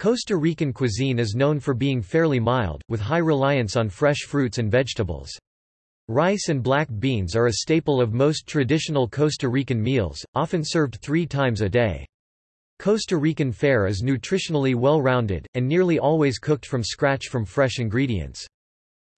Costa Rican cuisine is known for being fairly mild, with high reliance on fresh fruits and vegetables. Rice and black beans are a staple of most traditional Costa Rican meals, often served three times a day. Costa Rican fare is nutritionally well-rounded, and nearly always cooked from scratch from fresh ingredients.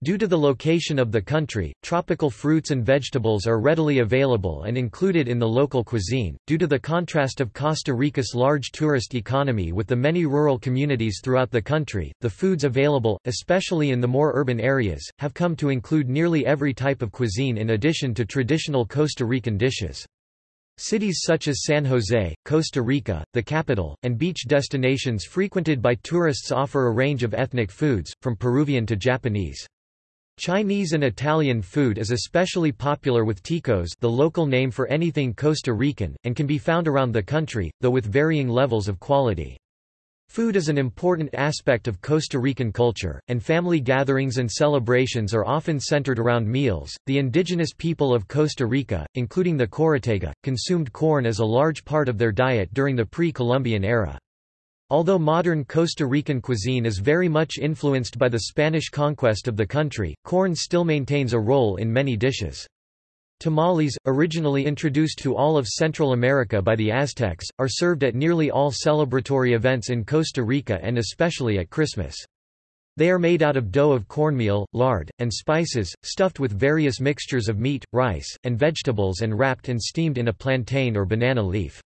Due to the location of the country, tropical fruits and vegetables are readily available and included in the local cuisine. Due to the contrast of Costa Rica's large tourist economy with the many rural communities throughout the country, the foods available, especially in the more urban areas, have come to include nearly every type of cuisine in addition to traditional Costa Rican dishes. Cities such as San Jose, Costa Rica, the capital, and beach destinations frequented by tourists offer a range of ethnic foods, from Peruvian to Japanese. Chinese and Italian food is especially popular with ticos the local name for anything Costa Rican, and can be found around the country, though with varying levels of quality. Food is an important aspect of Costa Rican culture, and family gatherings and celebrations are often centered around meals. The indigenous people of Costa Rica, including the Chorotega, consumed corn as a large part of their diet during the pre-Columbian era. Although modern Costa Rican cuisine is very much influenced by the Spanish conquest of the country, corn still maintains a role in many dishes. Tamales, originally introduced to all of Central America by the Aztecs, are served at nearly all celebratory events in Costa Rica and especially at Christmas. They are made out of dough of cornmeal, lard, and spices, stuffed with various mixtures of meat, rice, and vegetables and wrapped and steamed in a plantain or banana leaf.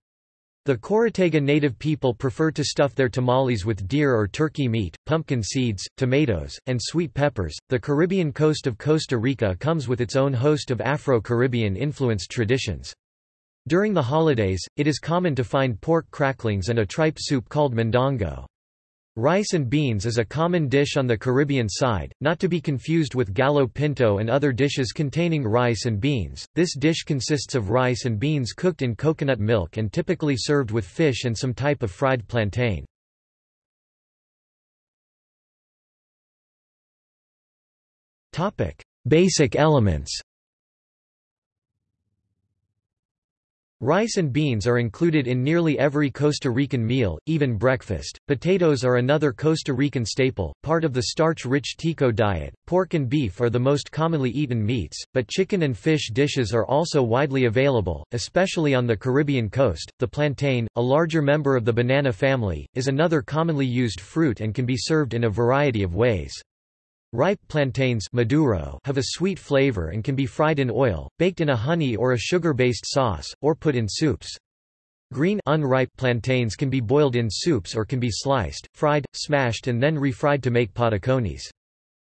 The Chorotega native people prefer to stuff their tamales with deer or turkey meat, pumpkin seeds, tomatoes, and sweet peppers. The Caribbean coast of Costa Rica comes with its own host of Afro-Caribbean influenced traditions. During the holidays, it is common to find pork cracklings and a tripe soup called mondongo. Rice and beans is a common dish on the Caribbean side, not to be confused with gallo pinto and other dishes containing rice and beans. This dish consists of rice and beans cooked in coconut milk and typically served with fish and some type of fried plantain. Topic: Basic elements. Rice and beans are included in nearly every Costa Rican meal, even breakfast. Potatoes are another Costa Rican staple, part of the starch-rich tico diet. Pork and beef are the most commonly eaten meats, but chicken and fish dishes are also widely available, especially on the Caribbean coast. The plantain, a larger member of the banana family, is another commonly used fruit and can be served in a variety of ways. Ripe plantains maduro have a sweet flavor and can be fried in oil, baked in a honey or a sugar-based sauce, or put in soups. Green unripe plantains can be boiled in soups or can be sliced, fried, smashed and then refried to make patacones.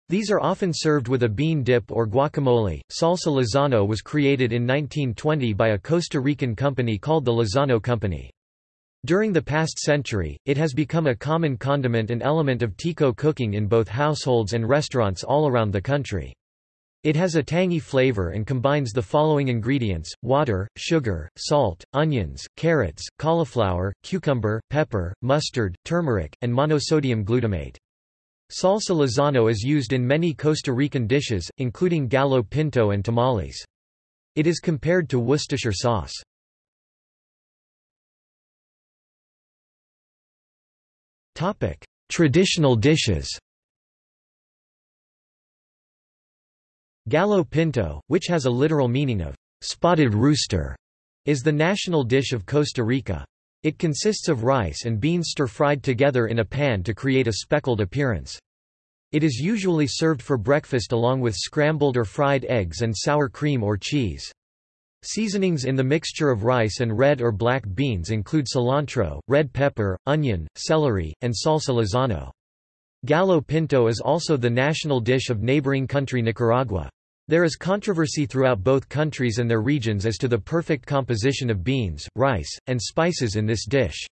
These are often served with a bean dip or guacamole. Salsa Lizano was created in 1920 by a Costa Rican company called the Lizano Company. During the past century, it has become a common condiment and element of tico cooking in both households and restaurants all around the country. It has a tangy flavor and combines the following ingredients, water, sugar, salt, onions, carrots, cauliflower, cucumber, pepper, mustard, turmeric, and monosodium glutamate. Salsa Lizano is used in many Costa Rican dishes, including gallo pinto and tamales. It is compared to Worcestershire sauce. Traditional dishes Gallo pinto, which has a literal meaning of spotted rooster, is the national dish of Costa Rica. It consists of rice and beans stir-fried together in a pan to create a speckled appearance. It is usually served for breakfast along with scrambled or fried eggs and sour cream or cheese. Seasonings in the mixture of rice and red or black beans include cilantro, red pepper, onion, celery, and salsa lizano. Gallo pinto is also the national dish of neighboring country Nicaragua. There is controversy throughout both countries and their regions as to the perfect composition of beans, rice, and spices in this dish.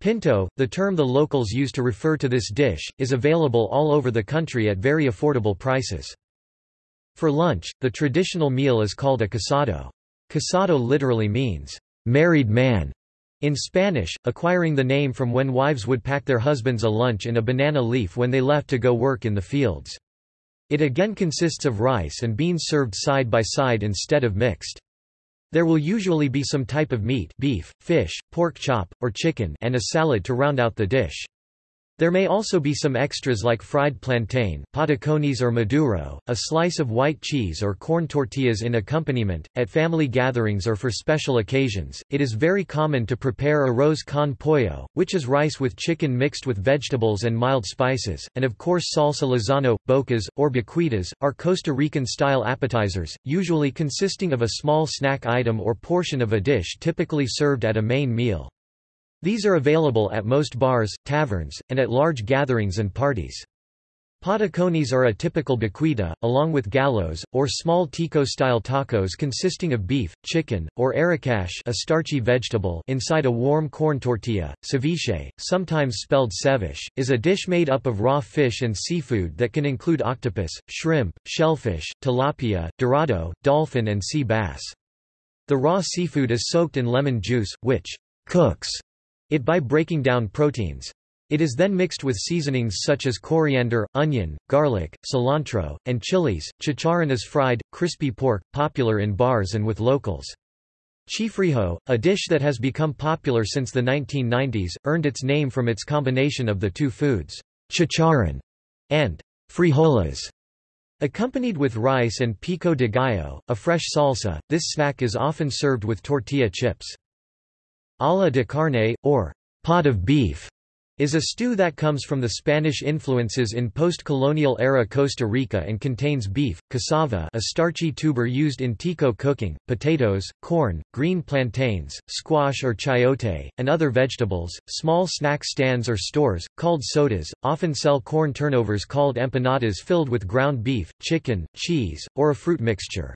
Pinto, the term the locals use to refer to this dish, is available all over the country at very affordable prices. For lunch, the traditional meal is called a casado. Casado literally means, married man, in Spanish, acquiring the name from when wives would pack their husbands a lunch in a banana leaf when they left to go work in the fields. It again consists of rice and beans served side by side instead of mixed. There will usually be some type of meat beef, fish, pork chop, or chicken and a salad to round out the dish. There may also be some extras like fried plantain, patacones or maduro, a slice of white cheese or corn tortillas in accompaniment. At family gatherings or for special occasions, it is very common to prepare arroz con pollo, which is rice with chicken mixed with vegetables and mild spices, and of course salsa lizano, bocas, or boquitas, are Costa Rican-style appetizers, usually consisting of a small snack item or portion of a dish typically served at a main meal. These are available at most bars, taverns, and at large gatherings and parties. Patacones are a typical boquita, along with gallos, or small tico-style tacos consisting of beef, chicken, or arracache a starchy vegetable inside a warm corn tortilla. Ceviche, sometimes spelled cebiche, is a dish made up of raw fish and seafood that can include octopus, shrimp, shellfish, tilapia, dorado, dolphin and sea bass. The raw seafood is soaked in lemon juice, which cooks it by breaking down proteins. It is then mixed with seasonings such as coriander, onion, garlic, cilantro, and chilies. Chicharrón is fried, crispy pork, popular in bars and with locals. Chifrijo, a dish that has become popular since the 1990s, earned its name from its combination of the two foods, chicharrón and frijoles. Accompanied with rice and pico de gallo, a fresh salsa, this snack is often served with tortilla chips. Olla de carne, or pot of beef, is a stew that comes from the Spanish influences in post-colonial era Costa Rica and contains beef, cassava a starchy tuber used in tico cooking, potatoes, corn, green plantains, squash or chayote, and other vegetables. Small snack stands or stores, called sodas, often sell corn turnovers called empanadas filled with ground beef, chicken, cheese, or a fruit mixture.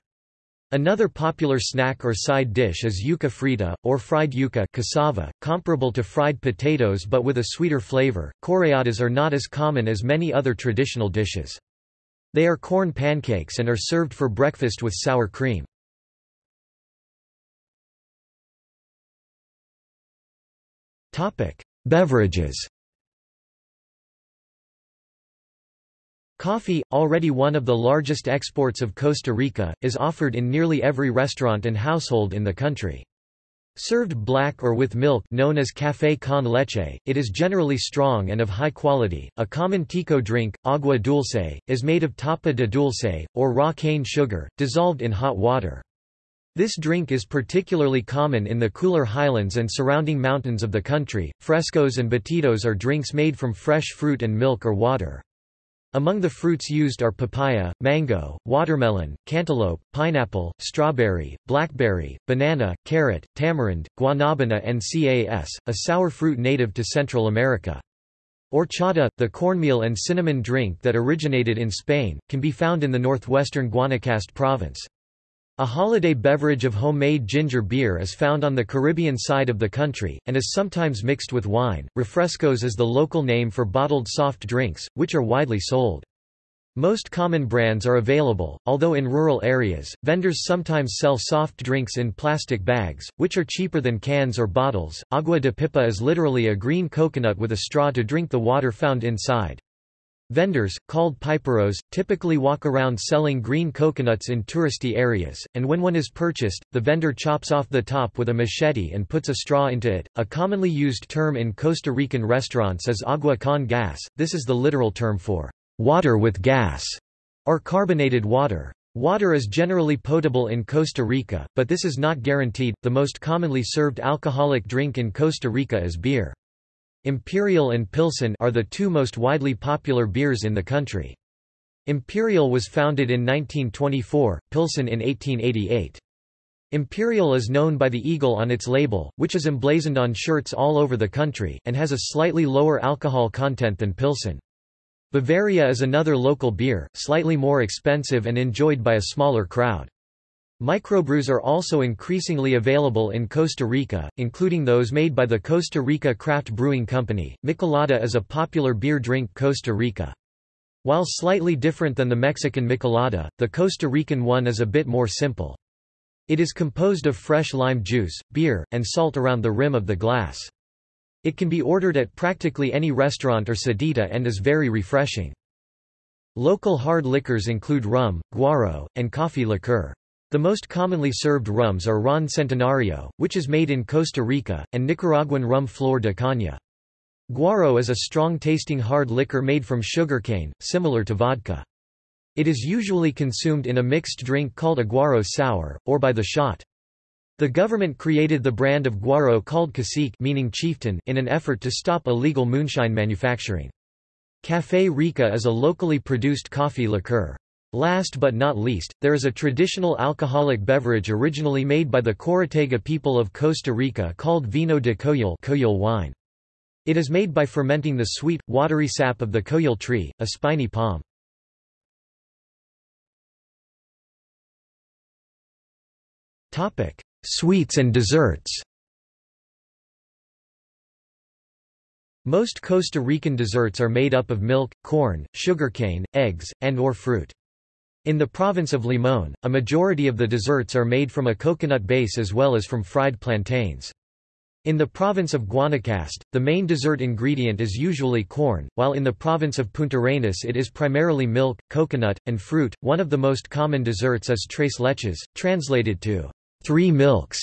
Another popular snack or side dish is yuca frita, or fried yuca cassava, comparable to fried potatoes but with a sweeter flavor. Chorreadas are not as common as many other traditional dishes. They are corn pancakes and are served for breakfast with sour cream. Beverages Coffee, already one of the largest exports of Costa Rica, is offered in nearly every restaurant and household in the country. Served black or with milk known as café con leche, it is generally strong and of high quality. A common tico drink, agua dulce, is made of tapa de dulce, or raw cane sugar, dissolved in hot water. This drink is particularly common in the cooler highlands and surrounding mountains of the country. Frescos and batidos are drinks made from fresh fruit and milk or water. Among the fruits used are papaya, mango, watermelon, cantaloupe, pineapple, strawberry, blackberry, banana, carrot, tamarind, guanabana and cas, a sour fruit native to Central America. Horchata, the cornmeal and cinnamon drink that originated in Spain, can be found in the northwestern Guanacaste province. A holiday beverage of homemade ginger beer is found on the Caribbean side of the country, and is sometimes mixed with wine. Refrescos is the local name for bottled soft drinks, which are widely sold. Most common brands are available, although in rural areas, vendors sometimes sell soft drinks in plastic bags, which are cheaper than cans or bottles. Agua de pipa is literally a green coconut with a straw to drink the water found inside. Vendors, called piperos, typically walk around selling green coconuts in touristy areas, and when one is purchased, the vendor chops off the top with a machete and puts a straw into it. A commonly used term in Costa Rican restaurants is agua con gas, this is the literal term for water with gas, or carbonated water. Water is generally potable in Costa Rica, but this is not guaranteed. The most commonly served alcoholic drink in Costa Rica is beer. Imperial and Pilsen are the two most widely popular beers in the country. Imperial was founded in 1924, Pilsen in 1888. Imperial is known by the eagle on its label, which is emblazoned on shirts all over the country, and has a slightly lower alcohol content than Pilsen. Bavaria is another local beer, slightly more expensive and enjoyed by a smaller crowd. Microbrews are also increasingly available in Costa Rica, including those made by the Costa Rica Craft Brewing Company. Michelada is a popular beer drink Costa Rica. While slightly different than the Mexican Michelada, the Costa Rican one is a bit more simple. It is composed of fresh lime juice, beer, and salt around the rim of the glass. It can be ordered at practically any restaurant or sedita and is very refreshing. Local hard liquors include rum, guaro, and coffee liqueur. The most commonly served rums are Ron Centenario, which is made in Costa Rica, and Nicaraguan rum Flor de Caña. Guaro is a strong-tasting hard liquor made from sugarcane, similar to vodka. It is usually consumed in a mixed drink called a guaro sour, or by the shot. The government created the brand of guaro called cacique meaning chieftain in an effort to stop illegal moonshine manufacturing. Café Rica is a locally produced coffee liqueur. Last but not least, there is a traditional alcoholic beverage originally made by the Chorotega people of Costa Rica called vino de coyol, coyol wine. It is made by fermenting the sweet, watery sap of the coyol tree, a spiny palm. Sweets and desserts Most Costa Rican desserts are made up of milk, corn, sugarcane, eggs, and or fruit. In the province of Limón, a majority of the desserts are made from a coconut base as well as from fried plantains. In the province of Guanacaste, the main dessert ingredient is usually corn, while in the province of Puntarenas it is primarily milk, coconut, and fruit. One of the most common desserts is tres leches, translated to three milks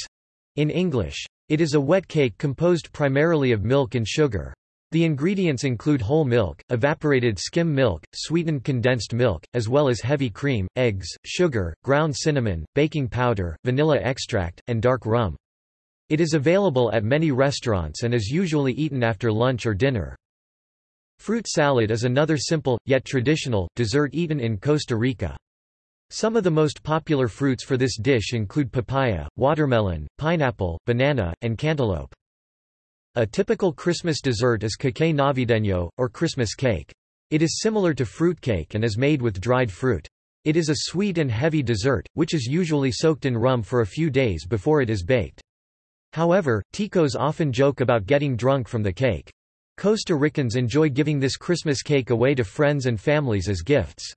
in English. It is a wet cake composed primarily of milk and sugar. The ingredients include whole milk, evaporated skim milk, sweetened condensed milk, as well as heavy cream, eggs, sugar, ground cinnamon, baking powder, vanilla extract, and dark rum. It is available at many restaurants and is usually eaten after lunch or dinner. Fruit salad is another simple, yet traditional, dessert eaten in Costa Rica. Some of the most popular fruits for this dish include papaya, watermelon, pineapple, banana, and cantaloupe. A typical Christmas dessert is cake navideño, or Christmas cake. It is similar to fruitcake and is made with dried fruit. It is a sweet and heavy dessert, which is usually soaked in rum for a few days before it is baked. However, ticos often joke about getting drunk from the cake. Costa Ricans enjoy giving this Christmas cake away to friends and families as gifts.